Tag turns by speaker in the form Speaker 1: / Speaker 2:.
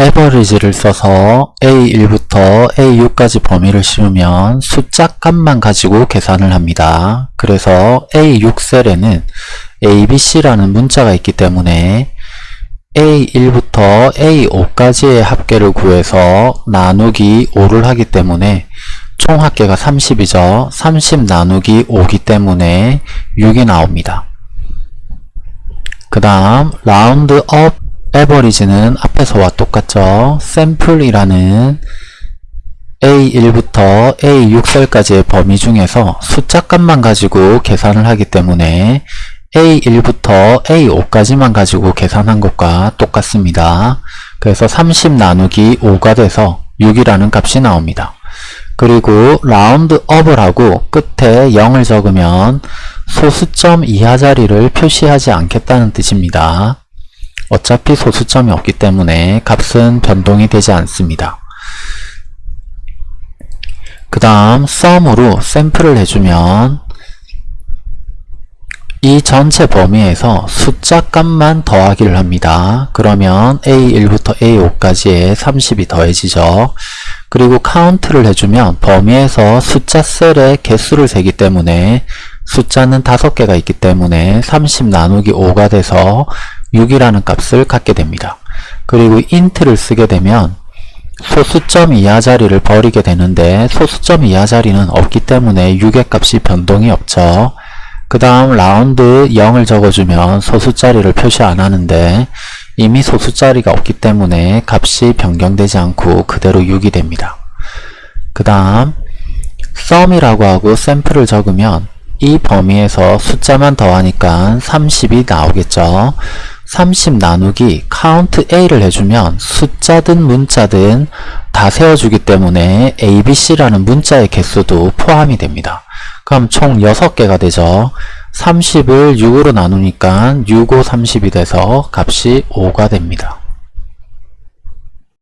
Speaker 1: 에버리지를 써서 A1부터 A6까지 범위를 씌우면 숫자 값만 가지고 계산을 합니다. 그래서 A6 셀에는 ABC라는 문자가 있기 때문에 A1부터 A5까지의 합계를 구해서 나누기 5를 하기 때문에 총 합계가 30이죠. 30 나누기 5기 때문에 6이 나옵니다. 그 다음 round up average는 앞에서와 똑같죠. 샘플이라는 A1부터 A6셀까지의 범위 중에서 숫자 값만 가지고 계산을 하기 때문에 A1부터 A5까지만 가지고 계산한 것과 똑같습니다. 그래서 30 나누기 5가 돼서 6이라는 값이 나옵니다. 그리고 round up을 하고 끝에 0을 적으면 소수점 이하 자리를 표시하지 않겠다는 뜻입니다. 어차피 소수점이 없기 때문에 값은 변동이 되지 않습니다. 그 다음 sum으로 샘플을 해주면 이 전체 범위에서 숫자 값만 더하기를 합니다. 그러면 A1부터 A5까지의 30이 더해지죠. 그리고 카운트를 해주면 범위에서 숫자 셀의 개수를 세기 때문에 숫자는 5개가 있기 때문에 30 나누기 5가 돼서 6이라는 값을 갖게 됩니다. 그리고 int를 쓰게 되면 소수점 이하 자리를 버리게 되는데 소수점 이하 자리는 없기 때문에 6의 값이 변동이 없죠. 그 다음 라운드 0을 적어주면 소수자리를 표시 안 하는데 이미 소수자리가 없기 때문에 값이 변경되지 않고 그대로 6이 됩니다. 그 다음 sum이라고 하고 샘플을 적으면 이 범위에서 숫자만 더하니까 30이 나오겠죠. 30 나누기 count a를 해주면 숫자든 문자든 다 세워주기 때문에 abc라는 문자의 개수도 포함이 됩니다. 그럼 총 6개가 되죠. 30을 6으로 나누니까 6, 5, 30이 돼서 값이 5가 됩니다.